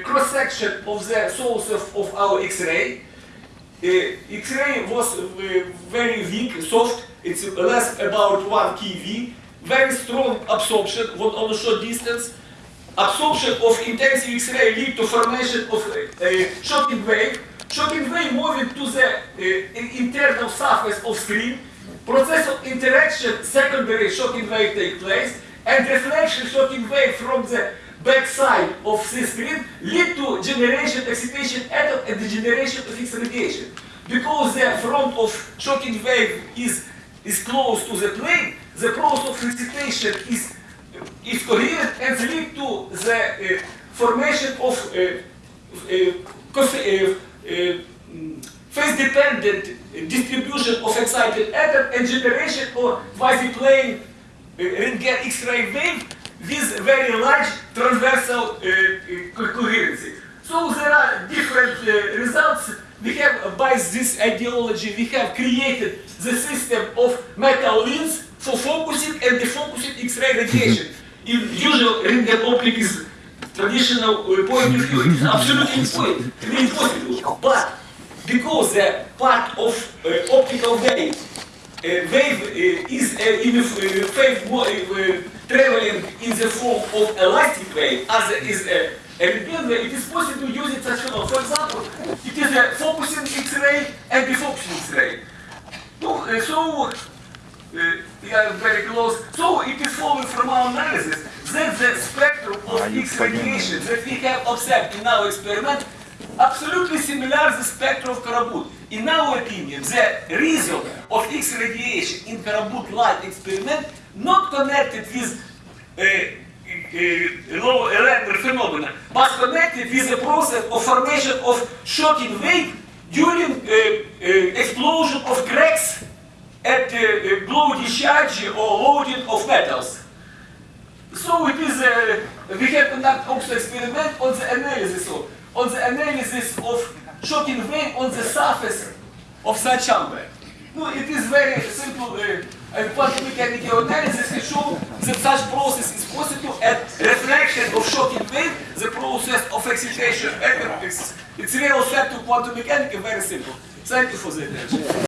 cross section of the source of, of our X-ray. Uh, X-ray was uh, very weak, soft. It's less about one keV. Very strong absorption on, on a short distance. Absorption of intensive X-ray lead to formation of a uh, shocking wave. Shocking wave moving to the uh, internal surface of screen. Process of interaction, secondary shocking wave take place, and reflection shocking wave from the backside of the screen lead to generation excitation atom and the generation of X radiation. Because the front of shocking wave is, is close to the plane, the process of excitation is, is coherent and lead to the uh, formation of uh, uh, uh, uh, phase-dependent distribution of excited atom and generation or quasi-plane uh, Röntgen X-ray wave with very large transversal uh, uh, coherency. So there are different uh, results. We have, by this ideology, we have created the system of metal lens for focusing and defocusing X-ray radiation. In usual Röntgen optic is traditional point of view, it is absolutely impossible. But because the part of uh, optical wave wave uh, is uh, in the wave uh, traveling in the form of a elastic wave, as is a, a Röntgen wave, it is possible to use it such a For example, it is a focusing X-ray and defocusing X-ray. So uh, we are very close. So it is following from our analysis that the spectrum of X radiation that we have observed in our experiment absolutely similar to the spectrum of Karabut. In our opinion, the result of X radiation in Karabut light experiment not connected with uh, uh, low electron phenomena, but connected with the process of formation of shocking wave during uh, explosion of cracks at uh, glow discharge or loading of metals. So it is, we have conducted also experiment on the analysis of, on the analysis of shocking wave on the surface of such chamber. No, it is very simple uh, and quantum mechanical analysis has shown that such process is possible and reflection of shocking wave, the process of excitation, it's, it's real effect of quantum mechanics, very simple. Thank you for the attention.